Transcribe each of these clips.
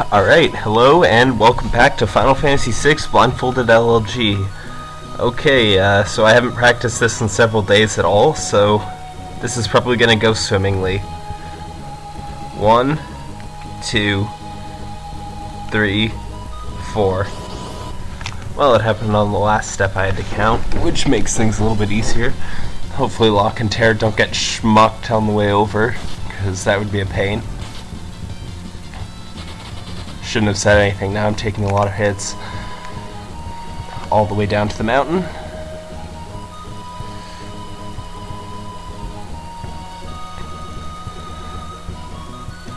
Alright, hello and welcome back to Final Fantasy VI Blindfolded LLG. Okay, uh, so I haven't practiced this in several days at all, so this is probably going to go swimmingly. One, two, three, four. Well, it happened on the last step I had to count, which makes things a little bit easier. Hopefully Locke and Terra don't get schmucked on the way over, because that would be a pain. Shouldn't have said anything, now I'm taking a lot of hits. All the way down to the mountain.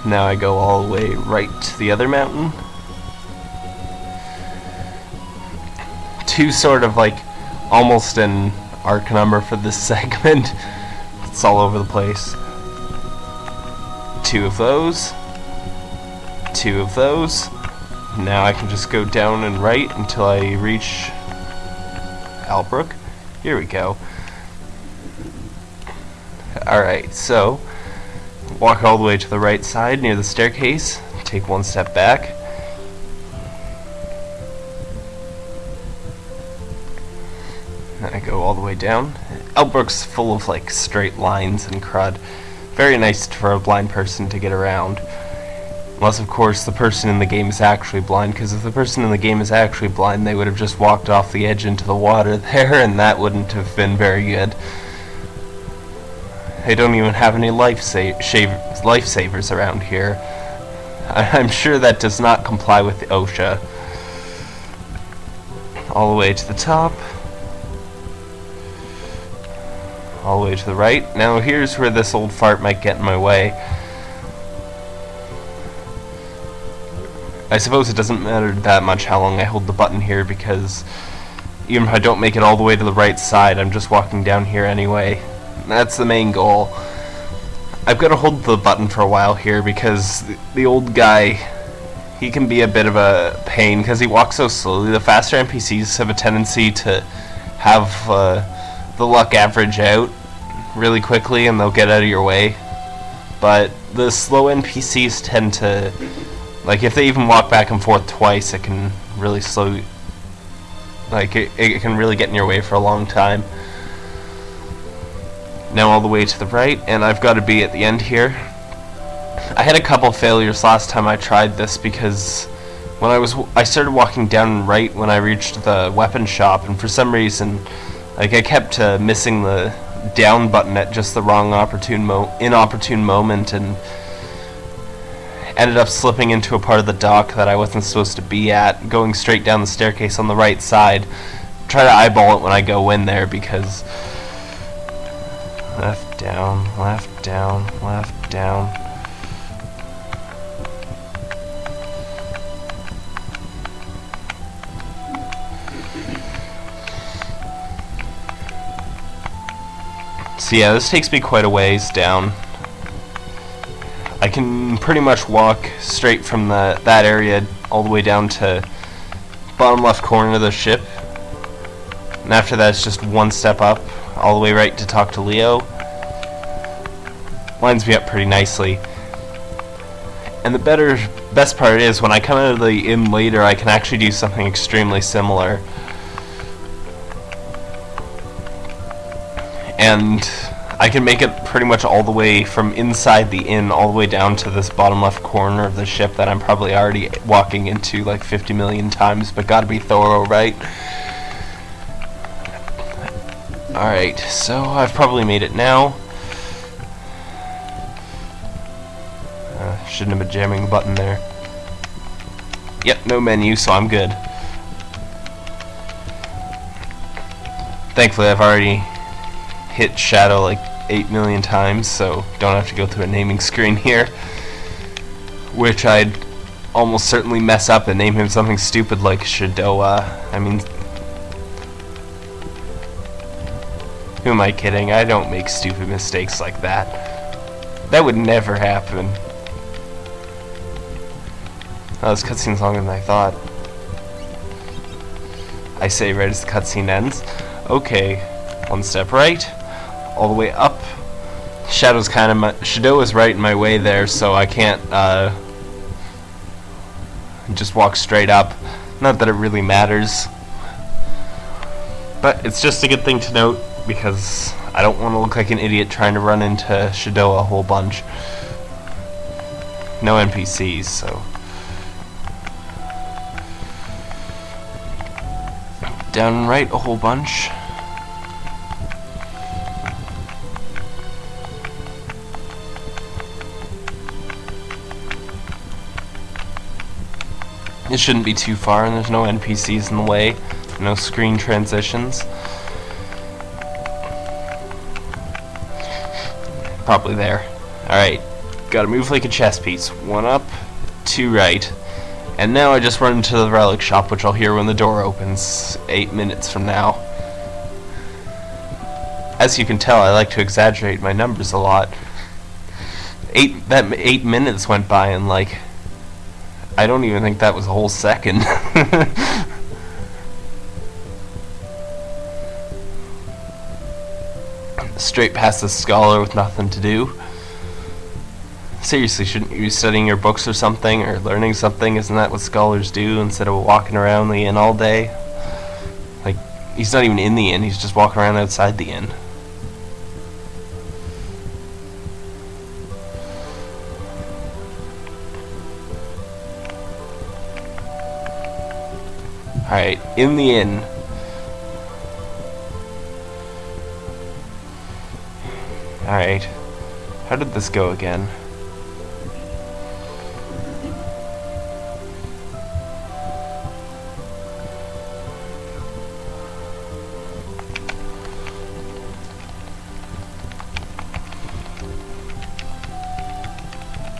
Now I go all the way right to the other mountain. Two sort of like almost an arc number for this segment. it's all over the place. Two of those two of those. Now I can just go down and right until I reach Albrook. Here we go. Alright, so walk all the way to the right side near the staircase, take one step back. Then I go all the way down. Albrook's full of like straight lines and crud. Very nice for a blind person to get around. Unless, of course, the person in the game is actually blind, because if the person in the game is actually blind, they would have just walked off the edge into the water there, and that wouldn't have been very good. They don't even have any life lifesavers around here. I am sure that does not comply with the OSHA. All the way to the top. All the way to the right. Now here's where this old fart might get in my way. I suppose it doesn't matter that much how long I hold the button here because even if I don't make it all the way to the right side, I'm just walking down here anyway. That's the main goal. I've got to hold the button for a while here because the, old guy, he can be a bit of a pain because he walks so slowly. The faster NPCs have a tendency to have uh, the luck average out really quickly and they'll get out of your way. But the slow NPCs tend to like, if they even walk back and forth twice, it can really slow... Like, it, it can really get in your way for a long time. Now all the way to the right, and I've got to be at the end here. I had a couple failures last time I tried this because when I was I started walking down right when I reached the weapon shop and for some reason like I kept uh, missing the down button at just the wrong opportune mo inopportune moment and ended up slipping into a part of the dock that I wasn't supposed to be at, going straight down the staircase on the right side. Try to eyeball it when I go in there because left, down, left, down, left, down. So yeah, this takes me quite a ways down. I can pretty much walk straight from the that area all the way down to bottom left corner of the ship. And after that it's just one step up, all the way right to talk to Leo. Lines me up pretty nicely. And the better, best part is when I come out of the inn later, I can actually do something extremely similar. And I can make it pretty much all the way from inside the inn all the way down to this bottom left corner of the ship that I'm probably already walking into like 50 million times, but gotta be thorough, right? Alright, so I've probably made it now. Uh, shouldn't have been jamming the button there. Yep, no menu, so I'm good. Thankfully, I've already hit shadow like 8 million times, so don't have to go through a naming screen here. Which I'd almost certainly mess up and name him something stupid like Shadoa. I mean, who am I kidding? I don't make stupid mistakes like that. That would never happen. Oh, this cutscene's longer than I thought. I say right as the cutscene ends. Okay, one step right all the way up. Shadow's kind of my, Shadow is right in my way there, so I can't, uh, just walk straight up. Not that it really matters. But it's just a good thing to note because I don't want to look like an idiot trying to run into Shadoa a whole bunch. No NPCs, so... Down right a whole bunch. It shouldn't be too far and there's no NPCs in the way, no screen transitions. Probably there. Alright, gotta move like a chess piece. One up, two right. And now I just run into the relic shop, which I'll hear when the door opens, eight minutes from now. As you can tell, I like to exaggerate my numbers a lot. Eight that eight minutes went by, and like I don't even think that was a whole second. Straight past the scholar with nothing to do. Seriously, shouldn't you be studying your books or something, or learning something? Isn't that what scholars do, instead of walking around the inn all day? Like, he's not even in the inn, he's just walking around outside the inn. Alright, in the inn. Alright. How did this go again?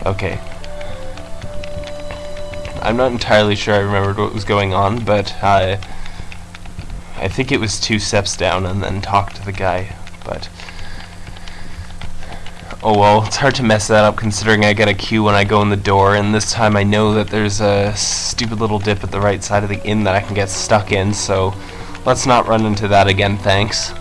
Okay, I'm not entirely sure I remembered what was going on, but I, I think it was two steps down and then talk to the guy, but... Oh well, it's hard to mess that up considering I get a cue when I go in the door, and this time I know that there's a stupid little dip at the right side of the inn that I can get stuck in, so let's not run into that again, thanks.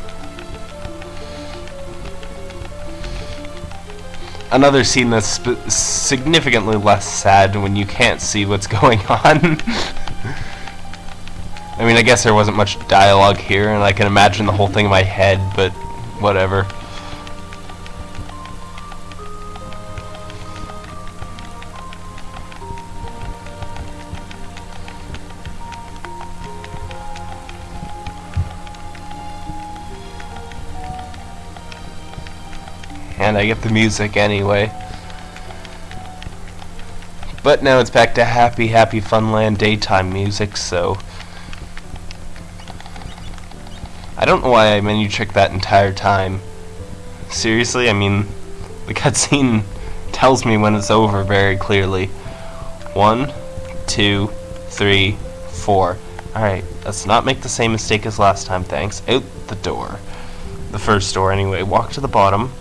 Another scene that's significantly less sad when you can't see what's going on. I mean, I guess there wasn't much dialogue here, and I can imagine the whole thing in my head, but whatever. And I get the music anyway. But now it's back to happy, happy Funland daytime music, so... I don't know why I menu tricked that entire time. Seriously, I mean, the cutscene tells me when it's over very clearly. One, two, three, four. Alright, let's not make the same mistake as last time, thanks. Out the door. The first door, anyway. Walk to the bottom.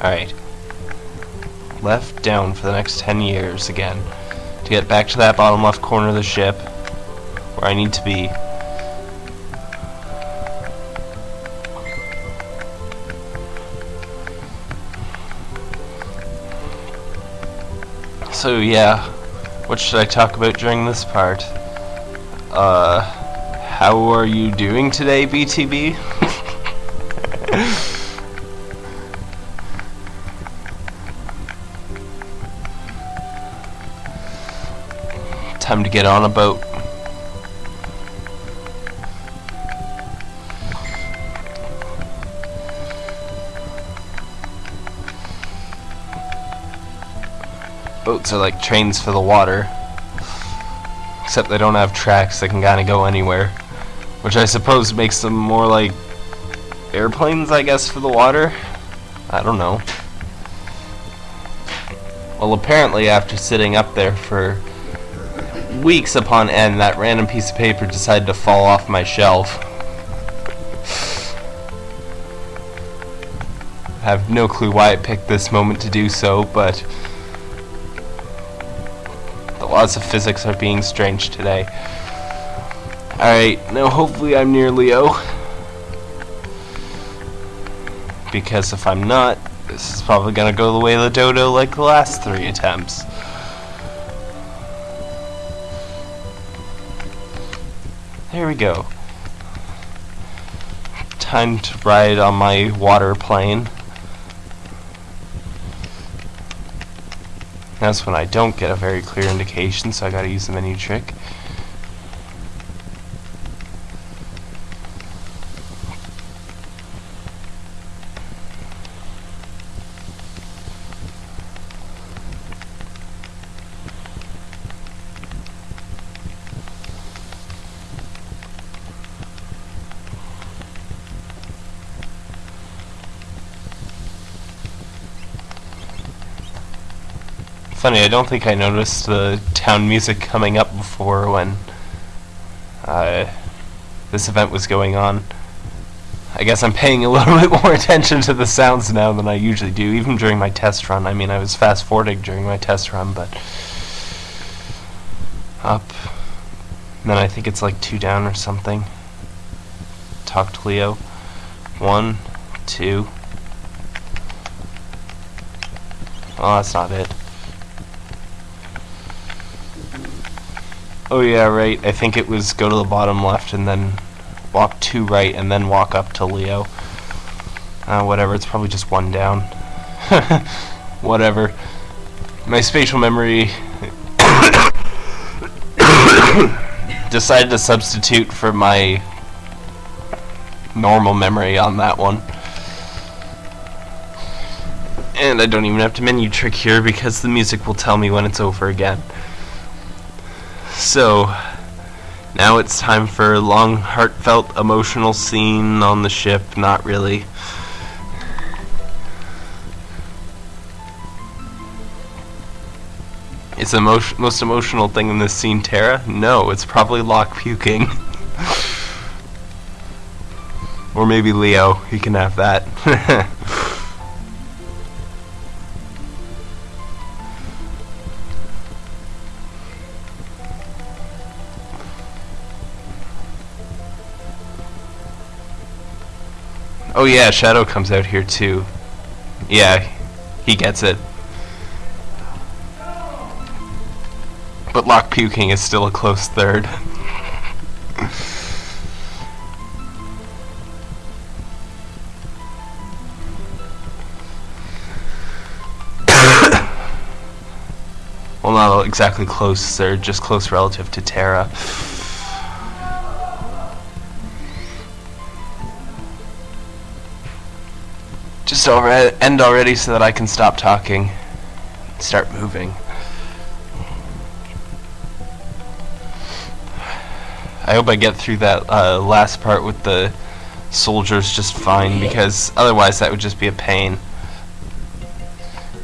Alright. Left down for the next 10 years again. To get back to that bottom left corner of the ship. Where I need to be. So yeah, what should I talk about during this part? Uh, how are you doing today, BTB? Time to get on a boat. Boats are like trains for the water. Except they don't have tracks, they can kinda go anywhere. Which I suppose makes them more like airplanes, I guess, for the water? I don't know. Well, apparently after sitting up there for weeks upon end, that random piece of paper decided to fall off my shelf. I have no clue why it picked this moment to do so, but the laws of physics are being strange today. Alright, now hopefully I'm near Leo. Because if I'm not, This is probably gonna go the way of the dodo like the last three attempts. There we go. Time to ride on my water plane. That's when I don't get a very clear indication, so I gotta use the menu trick. Funny, I don't think I noticed the town music coming up before when uh, this event was going on. I guess I'm paying a little bit more attention to the sounds now than I usually do, even during my test run. I mean, I was fast forwarding during my test run, but up. And then I think it's like two down or something. Talk to Leo. One, two. Oh, that's not it. Oh yeah, right. I think it was go to the bottom left and then walk two right and then walk up to Leo. Uh, whatever, it's probably just one down. whatever. My spatial memory decided to substitute for my normal memory on that one. And I don't even have to menu trick here because the music will tell me when it's over again. So, now it's time for a long, heartfelt, emotional scene on the ship. Not really. It's the most, most emotional thing in this scene Terra? No, it's probably Locke puking. or maybe Leo. He can have that. Oh yeah, Shadow comes out here too. Yeah, he gets it. But Locke puking is still a close third. well, not exactly close third, just close relative to Terra. Over end already so that I can stop talking. Start moving. I hope I get through that uh, last part with the soldiers just fine because otherwise that would just be a pain.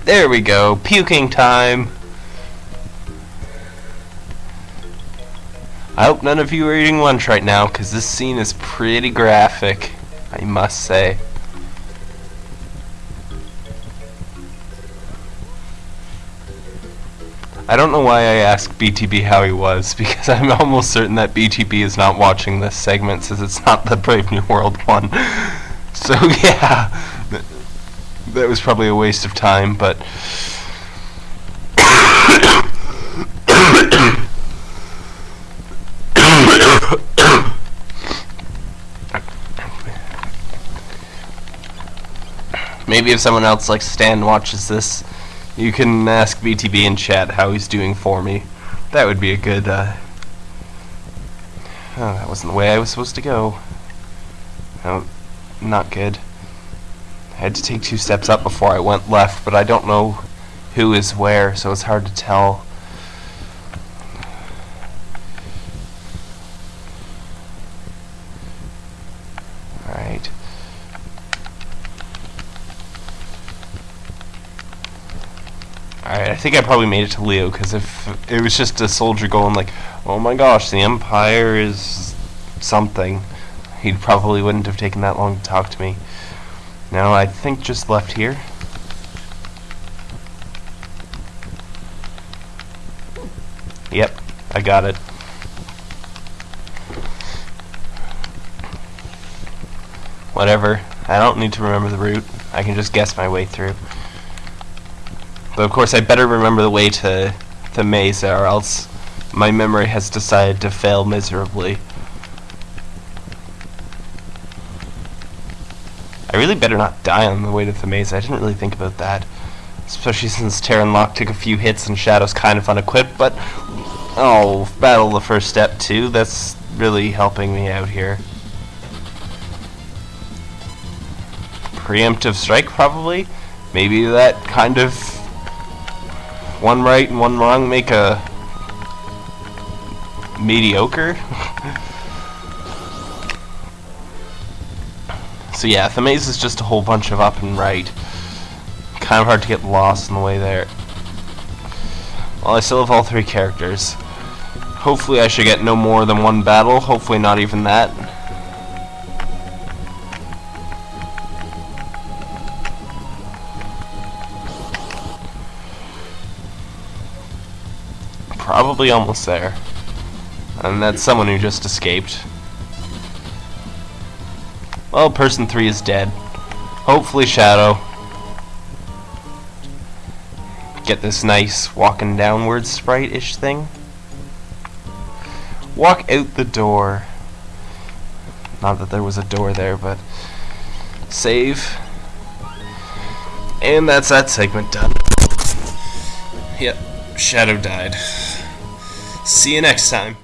There we go. Puking time. I hope none of you are eating lunch right now because this scene is pretty graphic, I must say. I don't know why I asked BTB how he was, because I'm almost certain that BTB is not watching this segment since it's not the Brave New World one. So yeah, that was probably a waste of time, but... Maybe if someone else like Stan watches this, you can ask BTB in chat how he's doing for me. That would be a good, uh... Oh, that wasn't the way I was supposed to go. No, not good. I had to take two steps up before I went left, but I don't know who is where, so it's hard to tell. Alright, I think I probably made it to Leo, because if it was just a soldier going like, oh my gosh, the Empire is something, he probably wouldn't have taken that long to talk to me. Now, I think just left here. Yep, I got it. Whatever. I don't need to remember the route. I can just guess my way through. But of course I better remember the way to the maze or else my memory has decided to fail miserably. I really better not die on the way to the maze. I didn't really think about that. Especially since Terran Locke took a few hits and Shadow's kind of unequipped, but... Oh, battle the first step too. That's really helping me out here. Preemptive strike, probably? Maybe that kind of... One right and one wrong make a... Mediocre? so yeah, the maze is just a whole bunch of up and right kind of hard to get lost on the way there. Well, I still have all three characters. Hopefully I should get no more than one battle, hopefully not even that. Probably almost there. And that's someone who just escaped. Well, person 3 is dead. Hopefully Shadow get this nice walking downwards sprite-ish thing. Walk out the door. Not that there was a door there, but save. And that's that segment done. Yep, Shadow died. See you next time.